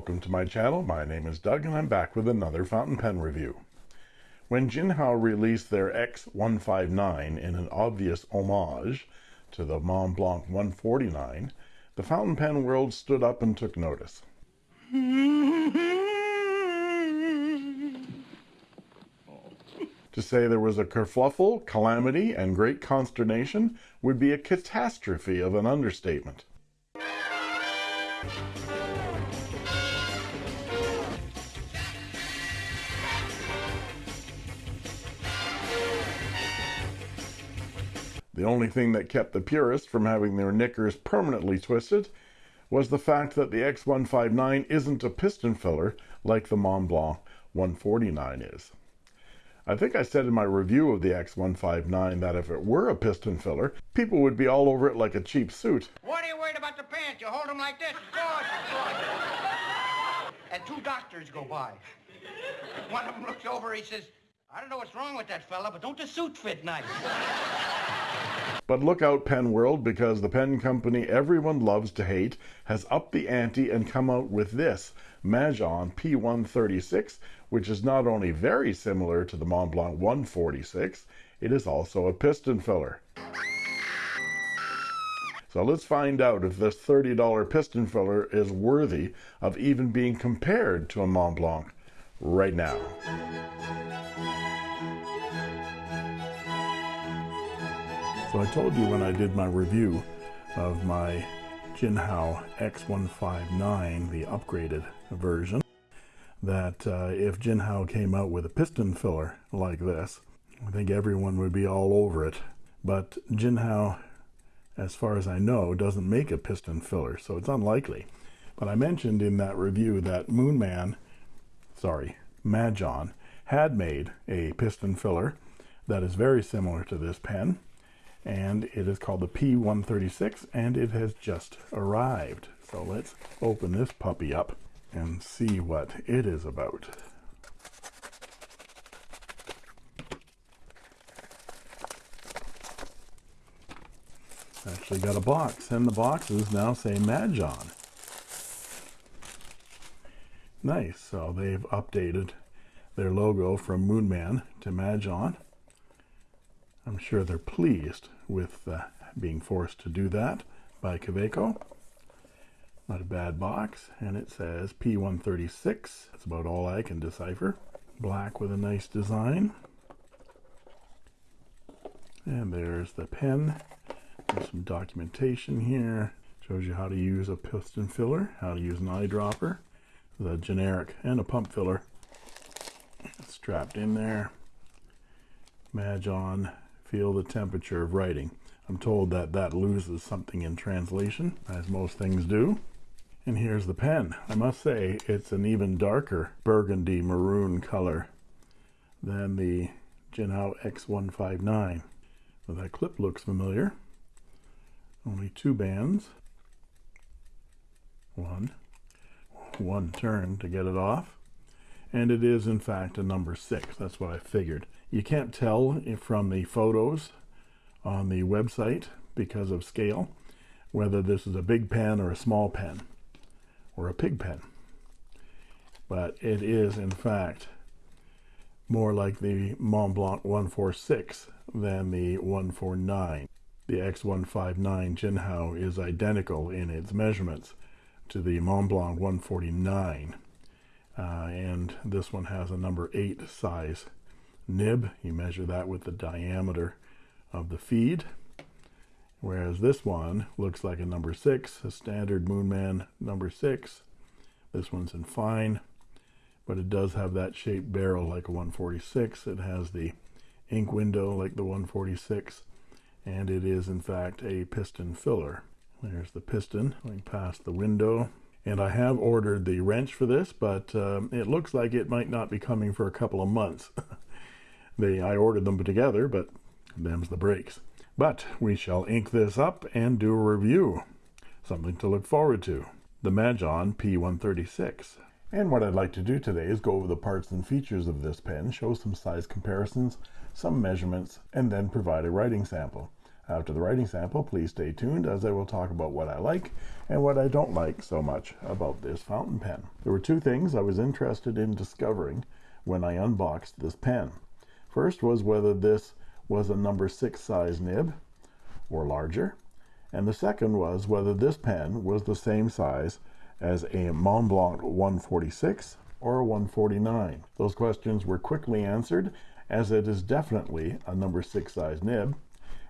Welcome to my channel. My name is Doug and I'm back with another fountain pen review. When Jinhao released their X159 in an obvious homage to the Montblanc 149, the fountain pen world stood up and took notice. To say there was a kerfluffle, calamity, and great consternation would be a catastrophe of an understatement. The only thing that kept the purists from having their knickers permanently twisted was the fact that the X159 isn't a piston filler like the Montblanc 149 is. I think I said in my review of the X159 that if it were a piston filler, people would be all over it like a cheap suit. What are you worried about the pants? You hold them like this. And two doctors go by. One of them looks over, he says, I don't know what's wrong with that fella, but don't the suit fit nice? But look out, Pen World, because the pen company everyone loves to hate has upped the ante and come out with this Majohn P136, which is not only very similar to the Montblanc 146, it is also a piston filler. So let's find out if this $30 piston filler is worthy of even being compared to a Montblanc right now. So I told you when I did my review of my Jinhao X159, the upgraded version, that uh, if Jinhao came out with a piston filler like this, I think everyone would be all over it. But Jinhao, as far as I know, doesn't make a piston filler, so it's unlikely. But I mentioned in that review that Moonman, sorry, Majohn, had made a piston filler that is very similar to this pen and it is called the P136 and it has just arrived. So let's open this puppy up and see what it is about. Actually got a box and the boxes now say Majohn nice. So they've updated their logo from Moonman to Majohn I'm sure they're pleased with uh, being forced to do that by Kaweco. Not a bad box, and it says P136. That's about all I can decipher. Black with a nice design. And there's the pen. There's some documentation here. Shows you how to use a piston filler, how to use an eyedropper, the generic and a pump filler It's strapped in there. Majohn feel the temperature of writing. I'm told that that loses something in translation, as most things do. And here's the pen. I must say it's an even darker burgundy maroon color than the Jinhao X159. Well, that clip looks familiar. Only two bands. One. One turn to get it off. And it is, in fact, a number six. That's what I figured. You can't tell from the photos on the website because of scale whether this is a big pen or a small pen or a pig pen. But it is, in fact, more like the Montblanc 146 than the 149. The X159 Jinhao is identical in its measurements to the Montblanc 149. Uh, and this one has a number 8 size nib. You measure that with the diameter of the feed whereas this one looks like a number six a standard moonman number six. This one's in fine but it does have that shaped barrel like a 146 it has the ink window like the 146 and it is in fact a piston filler. There's the piston going past the window. And I have ordered the wrench for this but um, it looks like it might not be coming for a couple of months They, I ordered them together, but them's the breaks. But we shall ink this up and do a review. Something to look forward to. The Majohn P136. And what I'd like to do today is go over the parts and features of this pen, show some size comparisons, some measurements, and then provide a writing sample. After the writing sample, please stay tuned as I will talk about what I like and what I don't like so much about this fountain pen. There were two things I was interested in discovering when I unboxed this pen. First was whether this was a number 6 size nib or larger, and the second was whether this pen was the same size as a Montblanc 146 or a 149. Those questions were quickly answered as it is definitely a number 6 size nib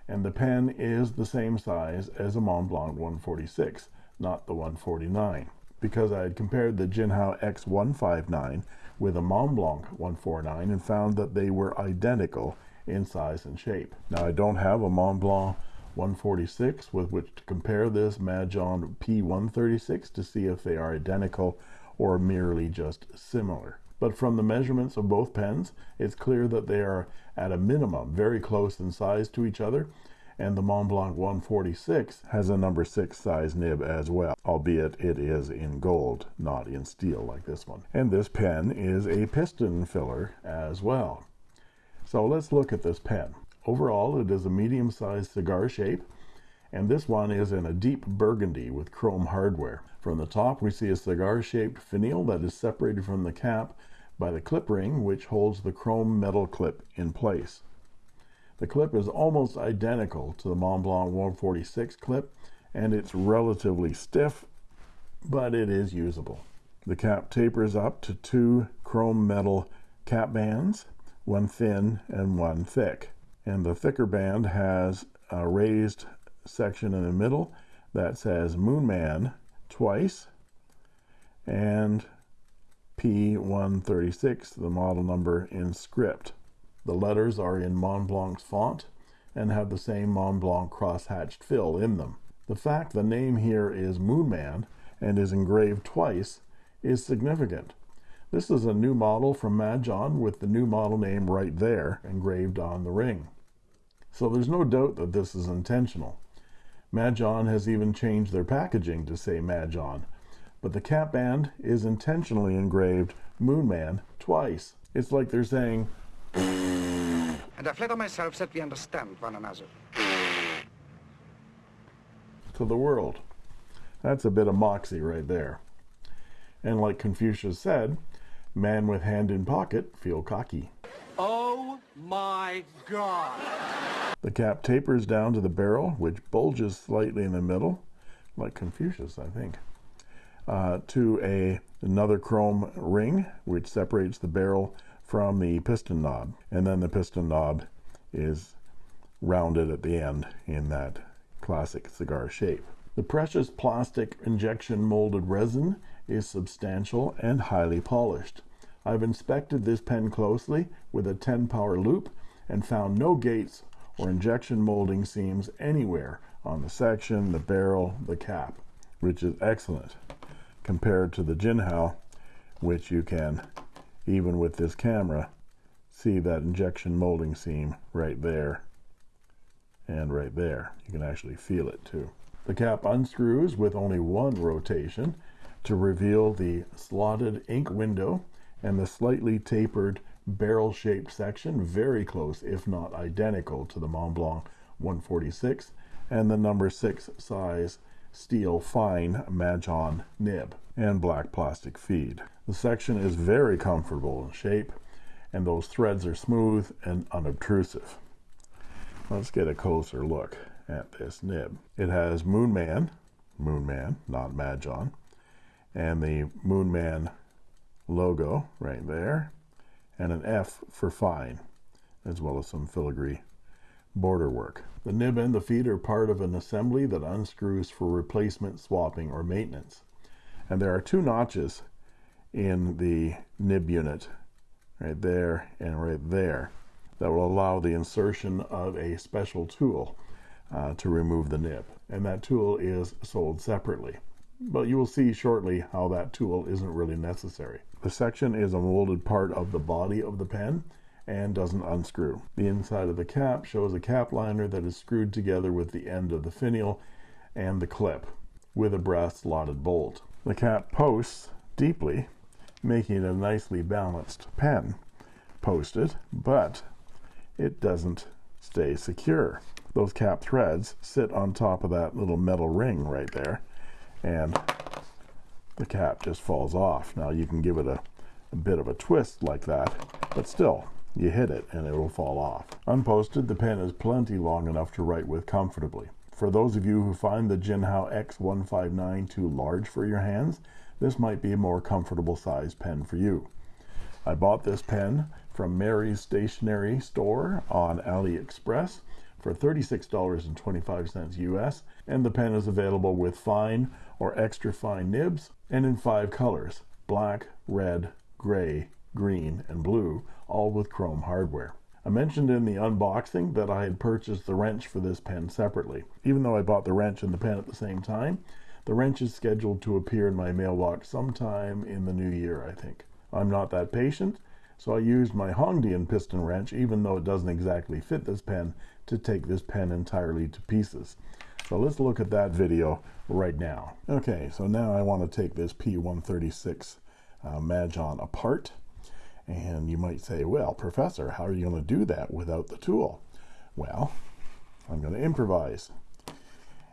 and the pen is the same size as a Montblanc 146 not the 149 because I had compared the Jinhao X159 with a Montblanc 149 and found that they were identical in size and shape. Now I don't have a Montblanc 146 with which to compare this Majohn P136 to see if they are identical or merely just similar. But from the measurements of both pens, it's clear that they are at a minimum very close in size to each other and the Montblanc 146 has a number 6 size nib as well, albeit it is in gold, not in steel like this one. And this pen is a piston filler as well. So let's look at this pen. Overall, it is a medium-sized cigar shape, and this one is in a deep burgundy with chrome hardware. From the top, we see a cigar-shaped finial that is separated from the cap by the clip ring, which holds the chrome metal clip in place. The clip is almost identical to the Montblanc 146 clip, and it's relatively stiff, but it is usable. The cap tapers up to two chrome metal cap bands, one thin and one thick and the thicker band has a raised section in the middle that says Moonman twice and P136 the model number in script the letters are in Montblanc's font and have the same Montblanc cross-hatched fill in them the fact the name here is Moonman and is engraved twice is significant this is a new model from Majohn with the new model name right there engraved on the ring. So there's no doubt that this is intentional. Majohn has even changed their packaging to say Majohn, but the cap band is intentionally engraved Moonman twice. It's like they're saying, And I flatter myself that we understand one another. to the world. That's a bit of moxie right there. And like Confucius said, Man with hand in pocket feel cocky. Oh my God. The cap tapers down to the barrel, which bulges slightly in the middle, like Confucius, I think, uh, to a another chrome ring, which separates the barrel from the piston knob. And then the piston knob is rounded at the end in that classic cigar shape. The precious plastic injection molded resin is substantial and highly polished. I've inspected this pen closely with a 10 power loupe and found no gates or injection molding seams anywhere on the section, the barrel, the cap, which is excellent compared to the Jinhao, which you can, even with this camera, see that injection molding seam right there and right there. You can actually feel it too. The cap unscrews with only one rotation to reveal the slotted ink window and the slightly tapered barrel shaped section very close if not identical to the Montblanc 146 and the number 6 size steel fine Majohn nib and black plastic feed. The section is very comfortable in shape and those threads are smooth and unobtrusive. Let's get a closer look at this nib. It has Moonman, Moonman, not Majohn, and the Moonman logo right there and an F for fine as well as some filigree border work. The nib and the feed are part of an assembly that unscrews for replacement, swapping, or maintenance. And there are two notches in the nib unit right there and right there that will allow the insertion of a special tool uh, to remove the nib. And that tool is sold separately. But you will see shortly how that tool isn't really necessary. The section is a molded part of the body of the pen and doesn't unscrew. The inside of the cap shows a cap liner that is screwed together with the end of the finial and the clip with a brass slotted bolt. The cap posts deeply, making it a nicely balanced pen. Posted, but it doesn't stay secure. those cap threads sit on top of that little metal ring right there and the cap just falls off. Now you can give it a, a bit of a twist like that, but still you hit it and it will fall off. Unposted, the pen is plenty long enough to write with comfortably. For those of you who find the Jinhao X159 too large for your hands, this might be a more comfortable size pen for you. I bought this pen from Mary's Stationery Store on AliExpress for $36.25 US, and the pen is available with fine or extra fine nibs and in five colors black, red, gray, green, and blue, all with chrome hardware. I mentioned in the unboxing that I had purchased the wrench for this pen separately. Even though I bought the wrench and the pen at the same time, the wrench is scheduled to appear in my mailbox sometime in the new year, I think. I'm not that patient, so I used my Hongdian piston wrench, even though it doesn't exactly fit this pen, to take this pen entirely to pieces. So let's look at that video right now. Okay, so now I want to take this P136 uh, Majohn apart. And you might say, well, Professor, how are you going to do that without the tool? Well, I'm going to improvise.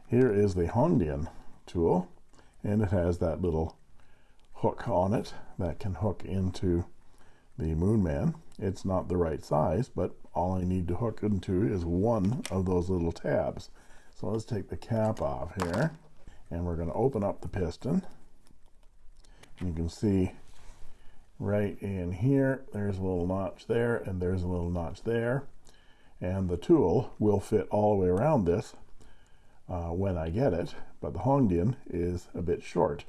Here is the Hongdian tool, and it has that little hook on it that can hook into the Moonman. It's not the right size, but all I need to hook into is one of those little tabs. So let's take the cap off here, and we're going to open up the piston. You can see right in here, there's a little notch there, and there's a little notch there. And the tool will fit all the way around this uh, when I get it, but the Hongdian is a bit short.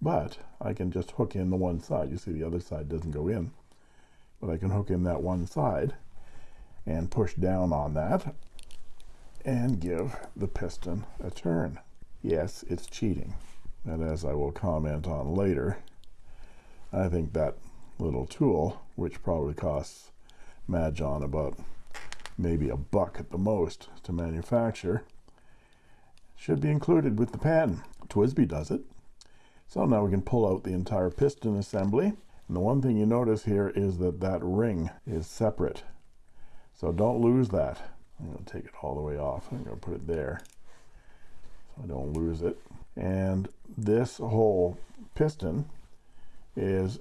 But I can just hook in the one side. You see the other side doesn't go in. But I can hook in that one side and push down on that and give the piston a turn. Yes, it's cheating. And as I will comment on later, I think that little tool, which probably costs Majohn about maybe a buck at the most to manufacture, should be included with the pen. TWSBI does it. So now we can pull out the entire piston assembly. And the one thing you notice here is that that ring is separate. So don't lose that. I'm going to take it all the way off. I'm going to put it there so I don't lose it. And this whole piston is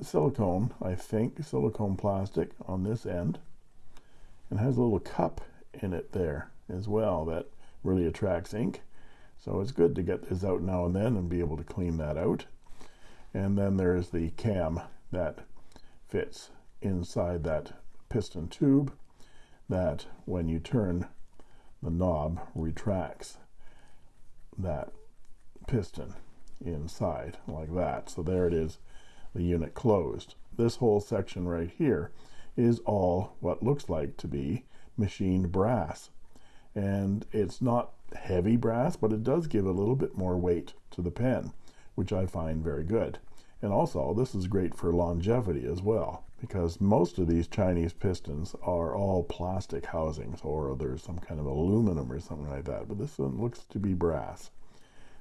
silicone, I think, silicone plastic on this end. And has a little cup in it there as well that really attracts ink. So it's good to get this out now and then and be able to clean that out. And then there's the cam that fits inside that piston tube that when you turn the knob retracts that piston inside like that. So there it is, the unit closed. This whole section right here is all what looks like to be machined brass and it's not heavy brass but it does give a little bit more weight to the pen which I find very good and also this is great for longevity as well because most of these Chinese pistons are all plastic housings or there's some kind of aluminum or something like that but this one looks to be brass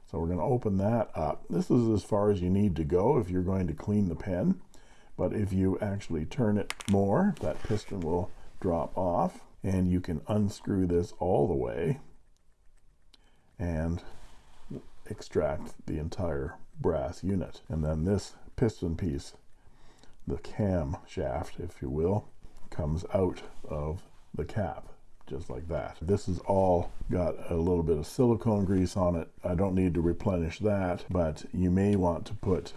so we're going to open that up. This is as far as you need to go if you're going to clean the pen but if you actually turn it more that piston will drop off and you can unscrew this all the way and extract the entire brass unit. And then this piston piece the cam shaft if you will comes out of the cap just like that this is all got a little bit of silicone grease on it I don't need to replenish that but you may want to put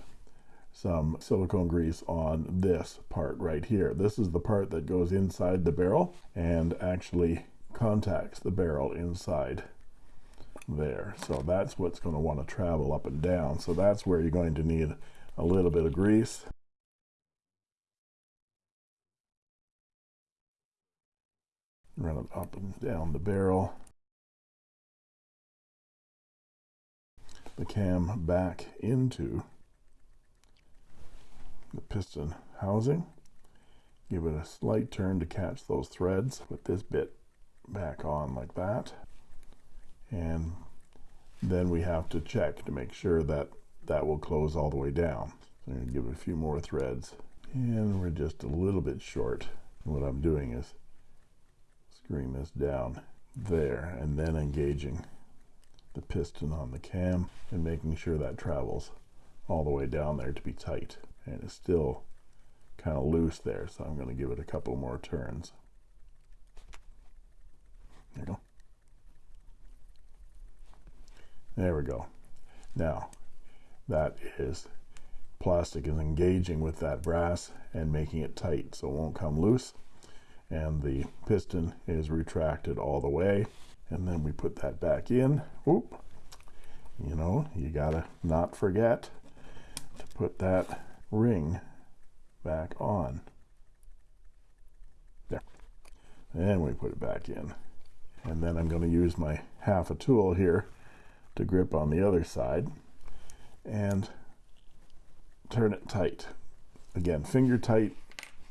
some silicone grease on this part right here. This is the part that goes inside the barrel and actually contacts the barrel inside there. So that's what's going to want to travel up and down. So that's where you're going to need a little bit of grease. Run it up and down the barrel. The cam back into the piston housing. Give it a slight turn to catch those threads put this bit back on like that. And then we have to check to make sure that that will close all the way down. So I'm going to give it a few more threads. And we're just a little bit short. What I'm doing is screwing this down there and then engaging the piston on the cam and making sure that travels all the way down there to be tight. And it's still kind of loose there so I'm going to give it a couple more turns. There we go. There we go. Now that is plastic is engaging with that brass and making it tight so it won't come loose and the piston is retracted all the way. And then we put that back in. Oop. you know you gotta not forget to put that ring back on. There. And we put it back in. And then I'm going to use my half a tool here to grip on the other side and turn it tight. Again finger tight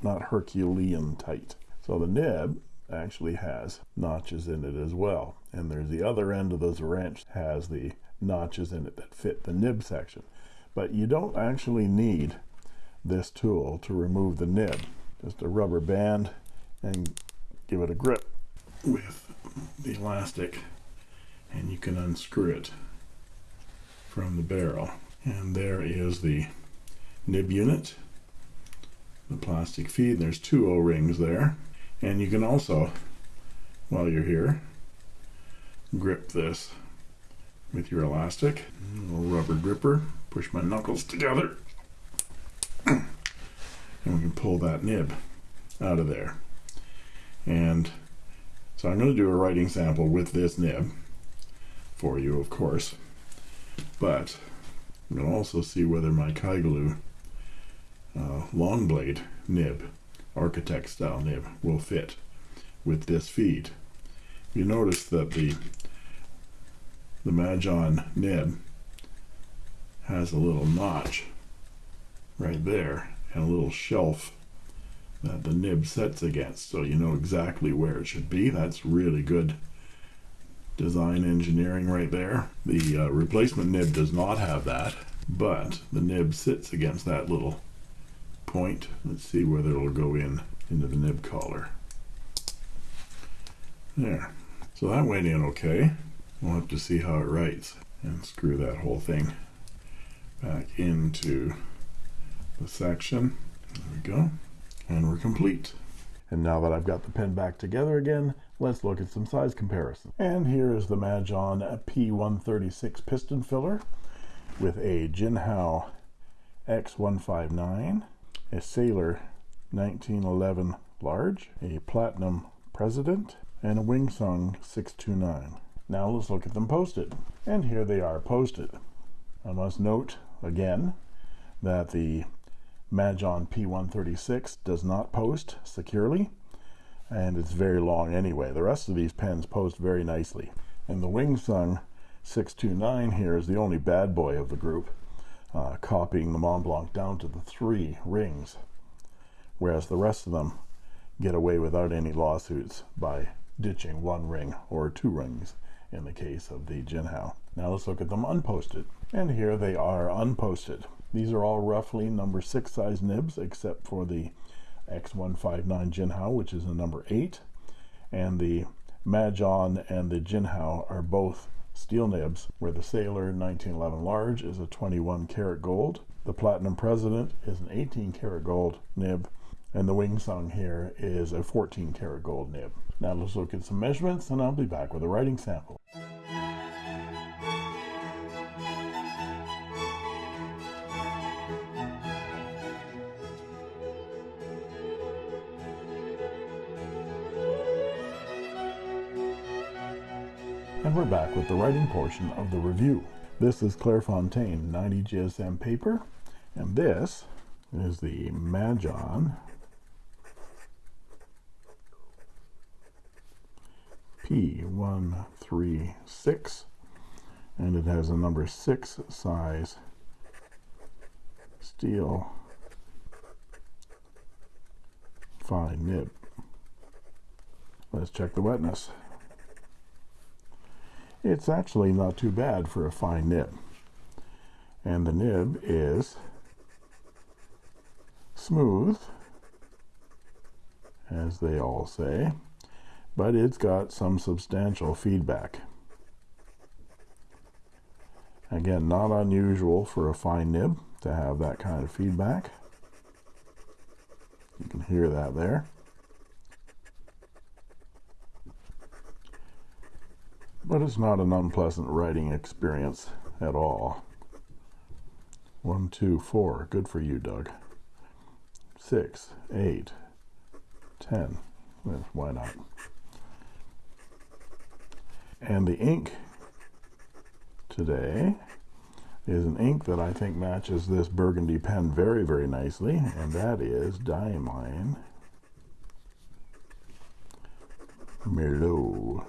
not Herculean tight so the nib actually has notches in it as well. And there's the other end of this wrench has the notches in it that fit the nib section. But you don't actually need this tool to remove the nib. Just a rubber band and give it a grip with the elastic and you can unscrew it from the barrel. And there is the nib unit the plastic feed. There's two o-rings there and you can also while you're here grip this with your elastic little rubber gripper push my knuckles together and we can pull that nib out of there. And so I'm going to do a writing sample with this nib for you of course but I'm going to also see whether my Kaigelu uh, long blade nib architect style nib will fit with this feed. You notice that the the Majohn nib has a little notch right there and a little shelf that the nib sets against so you know exactly where it should be. That's really good design engineering right there. The uh, replacement nib does not have that but the nib sits against that little point. Let's see whether it'll go in into the nib collar. There. So that went in okay. We'll have to see how it writes and screw that whole thing back into the section. There we go. And we're complete. And now that I've got the pen back together again let's look at some size comparison. And here is the Majohn P136 piston filler with a Jinhao X159 a Sailor 1911 large a Platinum President and a Wingsung 629 now let's look at them posted. And here they are posted. I must note again that the Majohn P136 does not post securely and it's very long anyway. The rest of these pens post very nicely. And the Wingsung 629 here is the only bad boy of the group uh, copying the Mont Blanc down to the three rings whereas the rest of them get away without any lawsuits by ditching one ring or two rings in the case of the Jinhao. Now let's look at them unposted. And here they are unposted. These are all roughly number six size nibs except for the X159 Jinhao which is a number eight. And the Majohn and the Jinhao are both steel nibs where the Sailor 1911 large is a 21 karat gold the Platinum President is an 18 karat gold nib and the Wingsung here is a 14 karat gold nib. Now let's look at some measurements and I'll be back with a writing sample with the writing portion of the review. This is Clairefontaine 90 GSM paper and this is the Majohn P136 and it has a number six size steel fine nib. Let's check the wetness it's actually not too bad for a fine nib and the nib is smooth as they all say but it's got some substantial feedback. Again, not unusual for a fine nib to have that kind of feedback. You can hear that there. But it's not an unpleasant writing experience at all. One, two, four. Good for you, Doug. Six, eight, ten. Why not? And the ink today is an ink that I think matches this burgundy pen very, very nicely, and that is Diamine Merlot.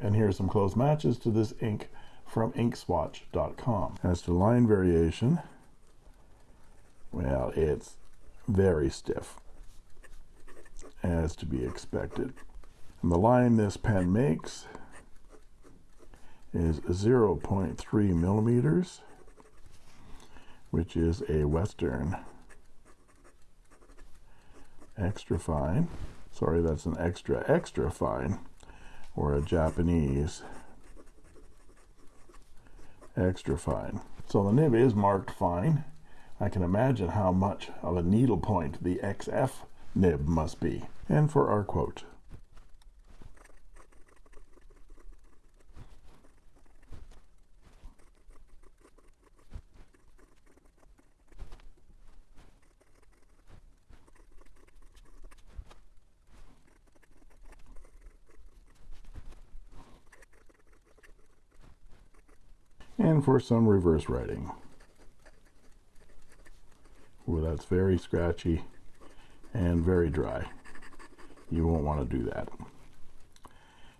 And here are some close matches to this ink from inkswatch.com. As to line variation, well, it's very stiff, as to be expected. And the line this pen makes is 0.3 millimeters, which is a Western extra fine. Sorry, that's an extra extra fine, or a Japanese extra fine. So the nib is marked fine. I can imagine how much of a needle point the XF nib must be. And for our quote, and for some reverse writing. Well, that's very scratchy and very dry. You won't want to do that.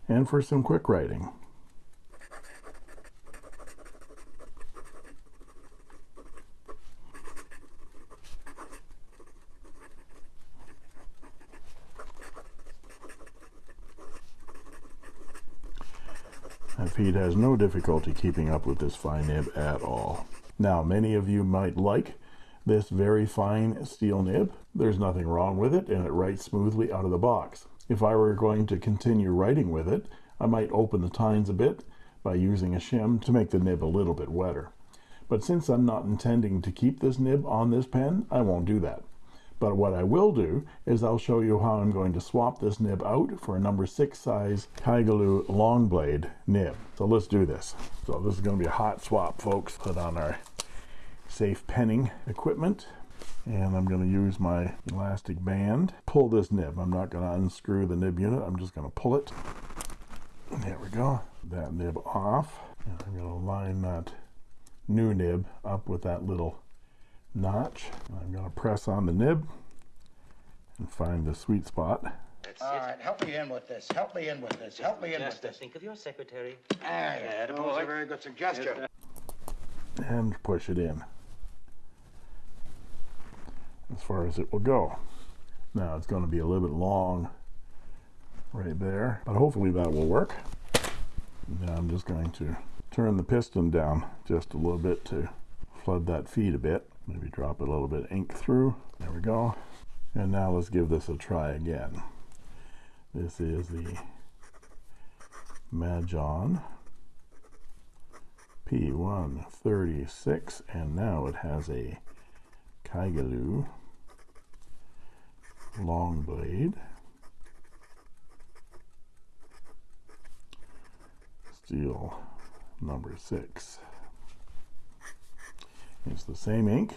And for some quick writing. My feed has no difficulty keeping up with this fine nib at all. Now, many of you might like this very fine steel nib. There's nothing wrong with it, and it writes smoothly out of the box. If I were going to continue writing with it, I might open the tines a bit by using a shim to make the nib a little bit wetter. But since I'm not intending to keep this nib on this pen, I won't do that. But what I will do is I'll show you how I'm going to swap this nib out for a number six size Kaigelu long blade nib. So let's do this. So this is going to be a hot swap, folks. Put on our safe penning equipment. And I'm going to use my elastic band. Pull this nib. I'm not going to unscrew the nib unit. I'm just going to pull it. There we go. That nib off. And I'm going to line that new nib up with that little notch. I'm going to press on the nib and find the sweet spot. All right, help me in with this. Help me in with this. Help me in with this. Think of your secretary. There, that was a very good suggestion. And push it in as far as it will go. Now it's going to be a little bit long right there, but hopefully that will work. Now I'm just going to turn the piston down just a little bit to flood that feed a bit maybe drop a little bit ink through. There we go. And now let's give this a try again. This is the Majohn P136 and now it has a Kaigelu long blade. Steel number six it's the same ink.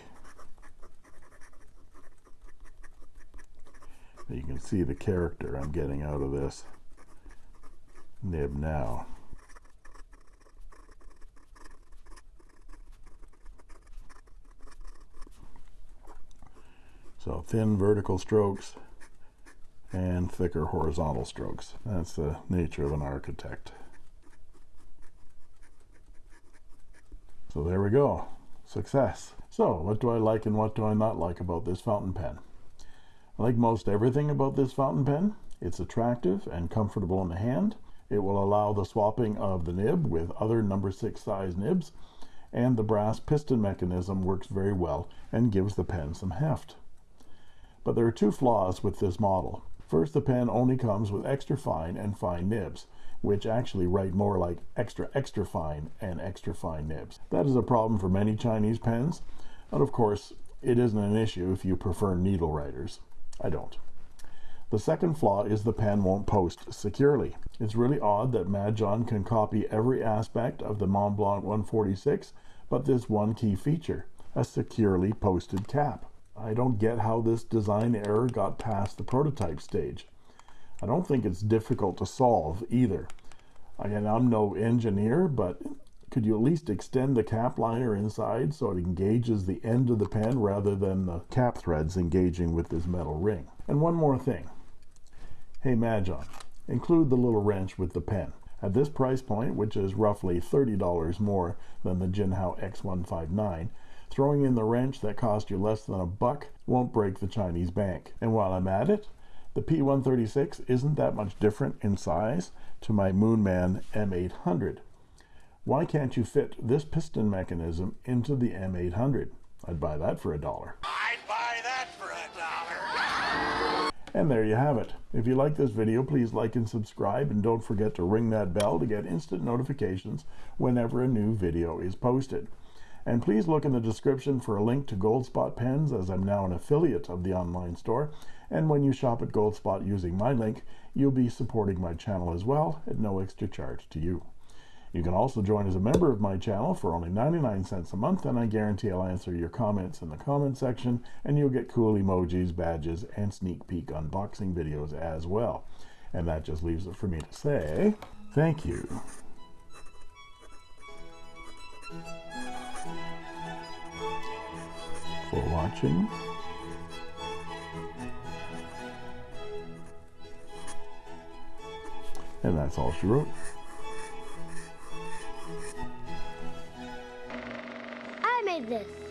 You can see the character I'm getting out of this nib now. So thin vertical strokes and thicker horizontal strokes. That's the nature of an architect. So there we go success. So what do I like and what do I not like about this fountain pen? I like most everything about this fountain pen. It's attractive and comfortable in the hand. It will allow the swapping of the nib with other number six size nibs and the brass piston mechanism works very well and gives the pen some heft. But there are two flaws with this model. First, the pen only comes with extra fine and fine nibs, which actually write more like extra extra fine and extra fine nibs. That is a problem for many Chinese pens, but of course, it isn't an issue if you prefer needle writers. I don't. The second flaw is the pen won't post securely. It's really odd that Mad John can copy every aspect of the Mont Blanc 146, but this one key feature, a securely posted cap. I don't get how this design error got past the prototype stage. I don't think it's difficult to solve either. Again, I'm no engineer, but could you at least extend the cap liner inside so it engages the end of the pen rather than the cap threads engaging with this metal ring? And one more thing. Hey, Mad John, include the little wrench with the pen. At this price point, which is roughly $30 more than the Jinhao X159, throwing in the wrench that cost you less than a buck won't break the Chinese bank. And while I'm at it, the P136 isn't that much different in size to my Moonman M800. Why can't you fit this piston mechanism into the M800? I'd buy that for a dollar. I'd buy that for a dollar. And there you have it. If you like this video, please like and subscribe, and don't forget to ring that bell to get instant notifications whenever a new video is posted. And please look in the description for a link to Goldspot pens, as I'm now an affiliate of the online store. And when you shop at Goldspot using my link, you'll be supporting my channel as well at no extra charge to you. You can also join as a member of my channel for only 99 cents a month, and I guarantee I'll answer your comments in the comment section, and you'll get cool emojis, badges, and sneak peek unboxing videos as well. And that just leaves it for me to say thank you. For watching. And that's all she wrote. I made this.